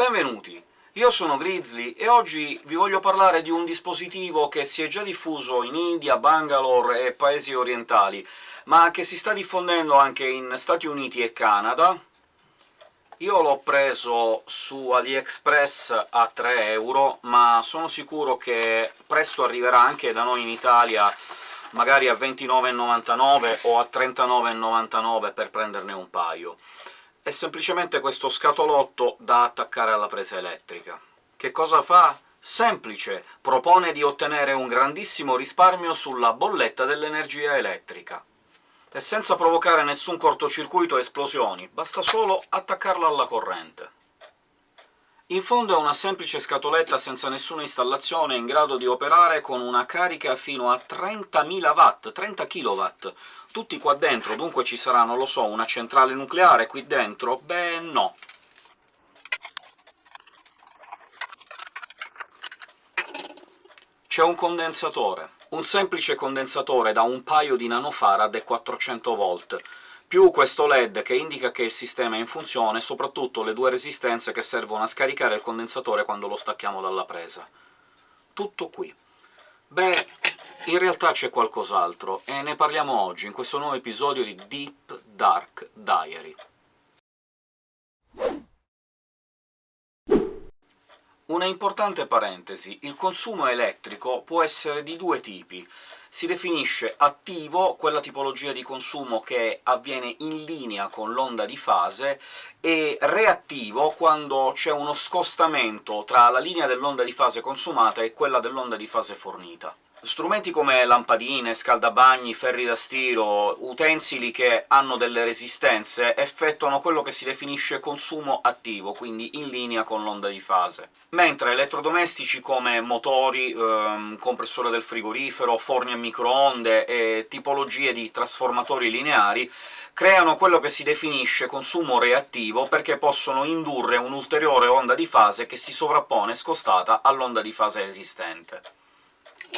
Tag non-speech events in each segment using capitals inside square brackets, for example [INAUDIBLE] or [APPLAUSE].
Benvenuti! Io sono Grizzly e oggi vi voglio parlare di un dispositivo che si è già diffuso in India, Bangalore e paesi orientali, ma che si sta diffondendo anche in Stati Uniti e Canada. Io l'ho preso su AliExpress a 3 euro, ma sono sicuro che presto arriverà anche da noi in Italia magari a 29,99 o a 39,99 per prenderne un paio è semplicemente questo scatolotto da attaccare alla presa elettrica. Che cosa fa? Semplice! Propone di ottenere un grandissimo risparmio sulla bolletta dell'energia elettrica. E senza provocare nessun cortocircuito o esplosioni, basta solo attaccarlo alla corrente. In fondo è una semplice scatoletta senza nessuna installazione, in grado di operare con una carica fino a 30.000 watt, 30 kW, tutti qua dentro, dunque ci sarà, non lo so, una centrale nucleare qui dentro? Beh, no. C'è un condensatore, un semplice condensatore da un paio di nanofarad e 400 volt, più questo LED che indica che il sistema è in funzione, soprattutto le due resistenze che servono a scaricare il condensatore quando lo stacchiamo dalla presa. Tutto qui. Beh, in realtà c'è qualcos'altro, e ne parliamo oggi, in questo nuovo episodio di Deep Dark Diary. Una importante parentesi, il consumo elettrico può essere di due tipi, si definisce attivo quella tipologia di consumo che avviene in linea con l'onda di fase, e reattivo quando c'è uno scostamento tra la linea dell'onda di fase consumata e quella dell'onda di fase fornita. Strumenti come lampadine, scaldabagni, ferri da stiro, utensili che hanno delle resistenze, effettuano quello che si definisce consumo attivo, quindi in linea con l'onda di fase. Mentre elettrodomestici come motori, ehm, compressore del frigorifero, forni a microonde e tipologie di trasformatori lineari creano quello che si definisce consumo reattivo, perché possono indurre un'ulteriore onda di fase che si sovrappone scostata all'onda di fase esistente.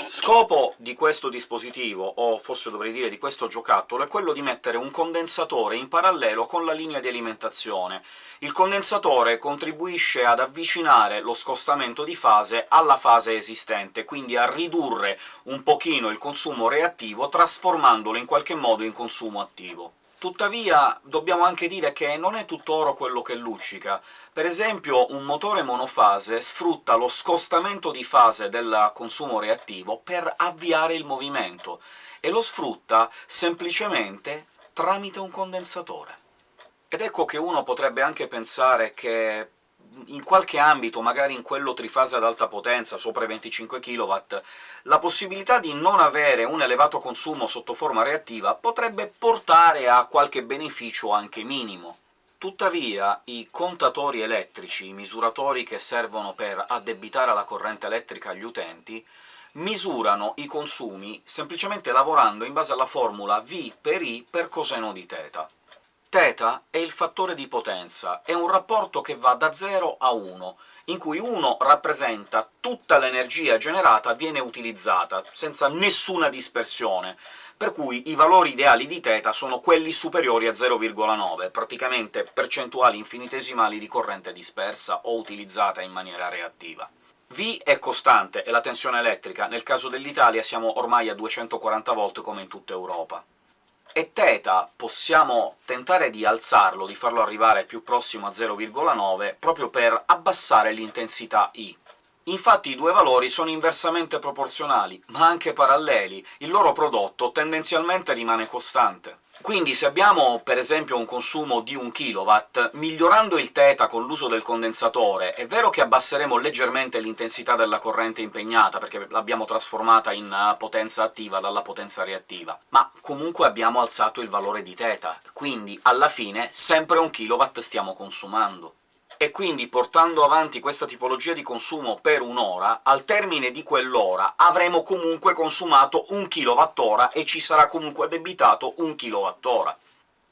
Scopo di questo dispositivo, o forse dovrei dire di questo giocattolo, è quello di mettere un condensatore in parallelo con la linea di alimentazione. Il condensatore contribuisce ad avvicinare lo scostamento di fase alla fase esistente, quindi a ridurre un pochino il consumo reattivo, trasformandolo in qualche modo in consumo attivo. Tuttavia dobbiamo anche dire che non è tutto oro quello che luccica. Per esempio un motore monofase sfrutta lo scostamento di fase del consumo reattivo per avviare il movimento, e lo sfrutta semplicemente tramite un condensatore. Ed ecco che uno potrebbe anche pensare che in qualche ambito, magari in quello trifase ad alta potenza, sopra i 25 kW, la possibilità di non avere un elevato consumo sotto forma reattiva potrebbe portare a qualche beneficio anche minimo. Tuttavia i contatori elettrici, i misuratori che servono per addebitare la corrente elettrica agli utenti, misurano i consumi semplicemente lavorando in base alla formula V per I per coseno di θ. Θ è il fattore di potenza, è un rapporto che va da 0 a 1, in cui 1 rappresenta tutta l'energia generata viene utilizzata, senza nessuna dispersione, per cui i valori ideali di θ sono quelli superiori a 0,9, praticamente percentuali infinitesimali di corrente dispersa o utilizzata in maniera reattiva. V è costante, è la tensione elettrica, nel caso dell'Italia siamo ormai a 240 V come in tutta Europa e θ possiamo tentare di alzarlo, di farlo arrivare più prossimo a 0,9, proprio per abbassare l'intensità I. Infatti i due valori sono inversamente proporzionali, ma anche paralleli, il loro prodotto tendenzialmente rimane costante. Quindi se abbiamo per esempio un consumo di 1 kW, migliorando il θ con l'uso del condensatore, è vero che abbasseremo leggermente l'intensità della corrente impegnata, perché l'abbiamo trasformata in eh, potenza attiva dalla potenza reattiva, ma comunque abbiamo alzato il valore di θ, quindi alla fine sempre 1 kW stiamo consumando e quindi portando avanti questa tipologia di consumo per un'ora, al termine di quell'ora avremo comunque consumato un kWh e ci sarà comunque addebitato un kWh.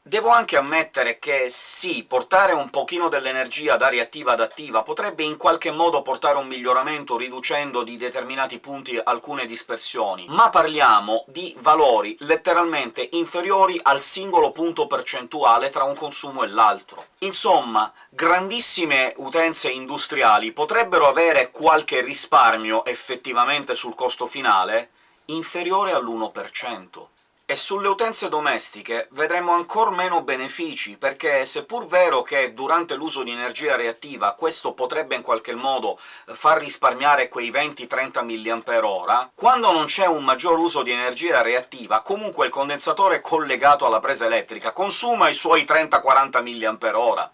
Devo anche ammettere che sì, portare un pochino dell'energia da reattiva ad attiva potrebbe in qualche modo portare un miglioramento riducendo di determinati punti alcune dispersioni, ma parliamo di valori letteralmente inferiori al singolo punto percentuale tra un consumo e l'altro. Insomma, grandissime utenze industriali potrebbero avere qualche risparmio effettivamente sul costo finale inferiore all'1% e sulle utenze domestiche vedremo ancor meno benefici, perché seppur vero che durante l'uso di energia reattiva questo potrebbe in qualche modo far risparmiare quei 20-30 mAh, quando non c'è un maggior uso di energia reattiva, comunque il condensatore collegato alla presa elettrica consuma i suoi 30-40 mAh.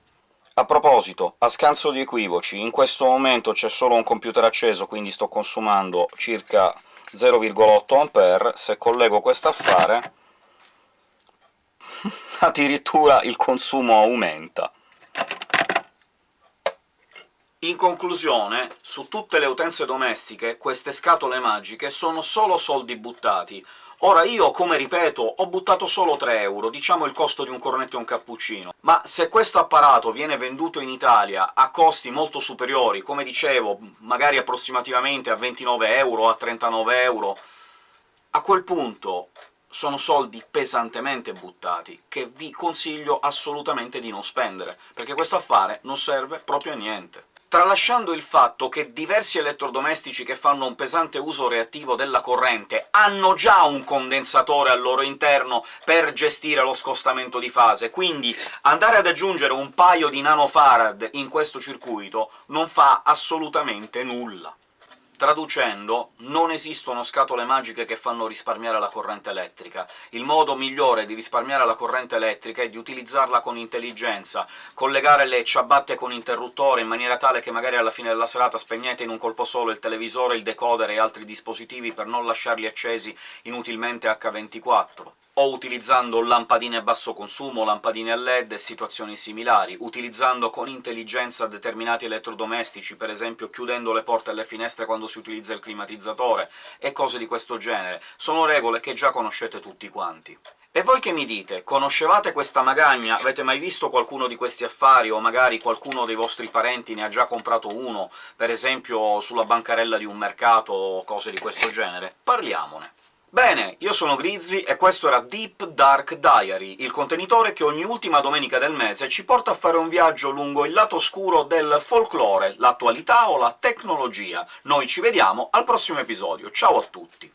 A proposito, a scanso di equivoci, in questo momento c'è solo un computer acceso, quindi sto consumando circa 0,8 A, se collego questo affare [LAUGHS] addirittura il consumo aumenta. In conclusione, su tutte le utenze domestiche queste scatole magiche sono solo soldi buttati. Ora io, come ripeto, ho buttato solo 3 euro, diciamo il costo di un cornetto e un cappuccino, ma se questo apparato viene venduto in Italia a costi molto superiori, come dicevo, magari approssimativamente a 29 euro, a 39 euro, a quel punto sono soldi pesantemente buttati, che vi consiglio assolutamente di non spendere, perché questo affare non serve proprio a niente tralasciando il fatto che diversi elettrodomestici che fanno un pesante uso reattivo della corrente hanno già un condensatore al loro interno per gestire lo scostamento di fase, quindi andare ad aggiungere un paio di nanofarad in questo circuito non fa assolutamente nulla. Traducendo, non esistono scatole magiche che fanno risparmiare la corrente elettrica. Il modo migliore di risparmiare la corrente elettrica è di utilizzarla con intelligenza, collegare le ciabatte con interruttore in maniera tale che magari alla fine della serata spegnete in un colpo solo il televisore, il decoder e altri dispositivi per non lasciarli accesi inutilmente H24 o utilizzando lampadine a basso consumo, lampadine a LED e situazioni similari, utilizzando con intelligenza determinati elettrodomestici, per esempio chiudendo le porte e le finestre quando si utilizza il climatizzatore, e cose di questo genere. Sono regole che già conoscete tutti quanti. E voi che mi dite? Conoscevate questa magagna? Avete mai visto qualcuno di questi affari, o magari qualcuno dei vostri parenti ne ha già comprato uno, per esempio sulla bancarella di un mercato o cose di questo genere? Parliamone! Bene, io sono Grizzly e questo era Deep Dark Diary, il contenitore che ogni ultima domenica del mese ci porta a fare un viaggio lungo il lato oscuro del folklore, l'attualità o la tecnologia. Noi ci vediamo al prossimo episodio, ciao a tutti!